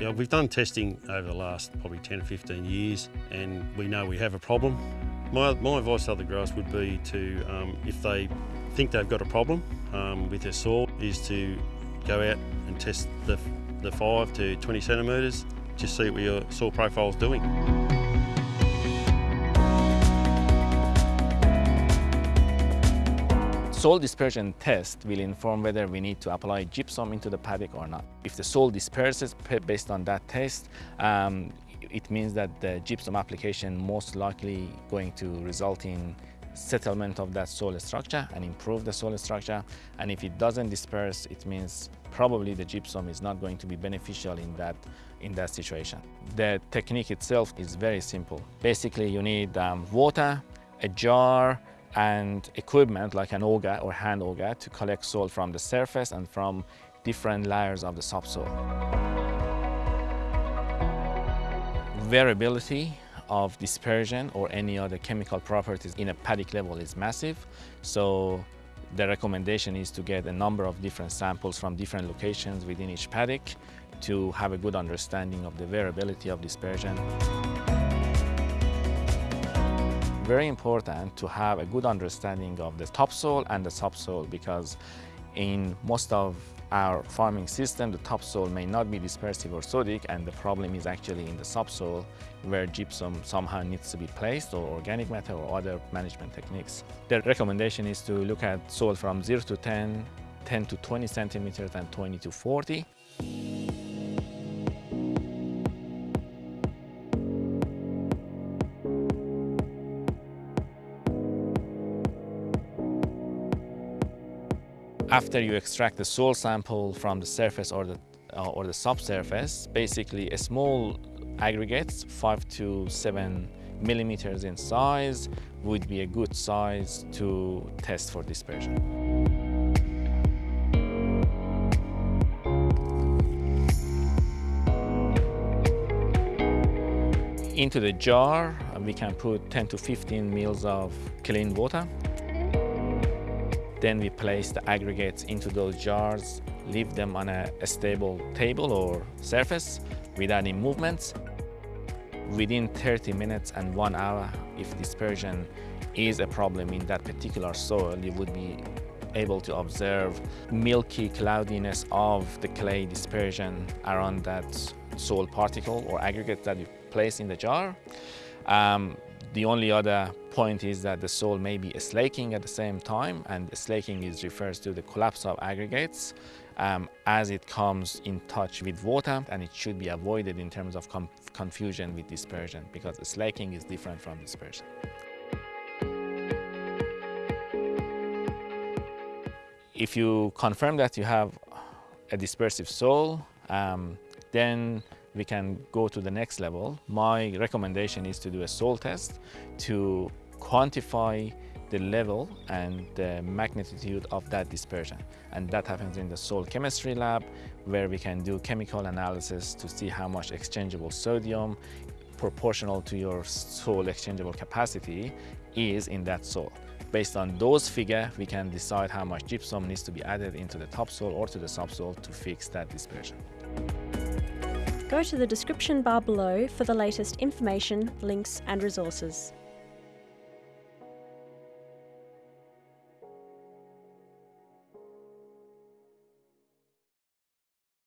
Yeah, we've done testing over the last probably 10 or 15 years and we know we have a problem. My, my advice to other growers would be to, um, if they think they've got a problem um, with their soil, is to go out and test the, the 5 to 20 centimetres, just see what your soil profile is doing. Soil dispersion test will inform whether we need to apply gypsum into the paddock or not. If the soil disperses based on that test, um, it means that the gypsum application most likely going to result in settlement of that soil structure and improve the soil structure. And if it doesn't disperse, it means probably the gypsum is not going to be beneficial in that, in that situation. The technique itself is very simple. Basically, you need um, water, a jar, and equipment like an auger or hand auger to collect soil from the surface and from different layers of the subsoil. Variability of dispersion or any other chemical properties in a paddock level is massive. So the recommendation is to get a number of different samples from different locations within each paddock to have a good understanding of the variability of dispersion very important to have a good understanding of the topsoil and the subsoil because in most of our farming system, the topsoil may not be dispersive or sodic and the problem is actually in the subsoil where gypsum somehow needs to be placed or organic matter or other management techniques. The recommendation is to look at soil from 0 to 10, 10 to 20 centimeters and 20 to 40. After you extract the soil sample from the surface or the, uh, or the subsurface, basically a small aggregates, five to seven millimeters in size, would be a good size to test for dispersion. Into the jar, we can put 10 to 15 mils of clean water then we place the aggregates into those jars, leave them on a, stable table or surface without any movements. Within 30 minutes and one hour, if dispersion is a problem in that particular soil, you would be able to observe milky cloudiness of the clay dispersion around that soil particle or aggregate that you place in the jar. Um, the only other point is that the soil may be slaking at the same time and slaking is refers to the collapse of aggregates um, as it comes in touch with water and it should be avoided in terms of confusion with dispersion because slaking is different from dispersion. If you confirm that you have a dispersive soil, um, then we can go to the next level. My recommendation is to do a soil test to quantify the level and the magnitude of that dispersion. And that happens in the soil chemistry lab, where we can do chemical analysis to see how much exchangeable sodium proportional to your soil exchangeable capacity is in that soil. Based on those figures, we can decide how much gypsum needs to be added into the topsoil or to the subsoil to fix that dispersion. Go to the description bar below for the latest information, links and resources.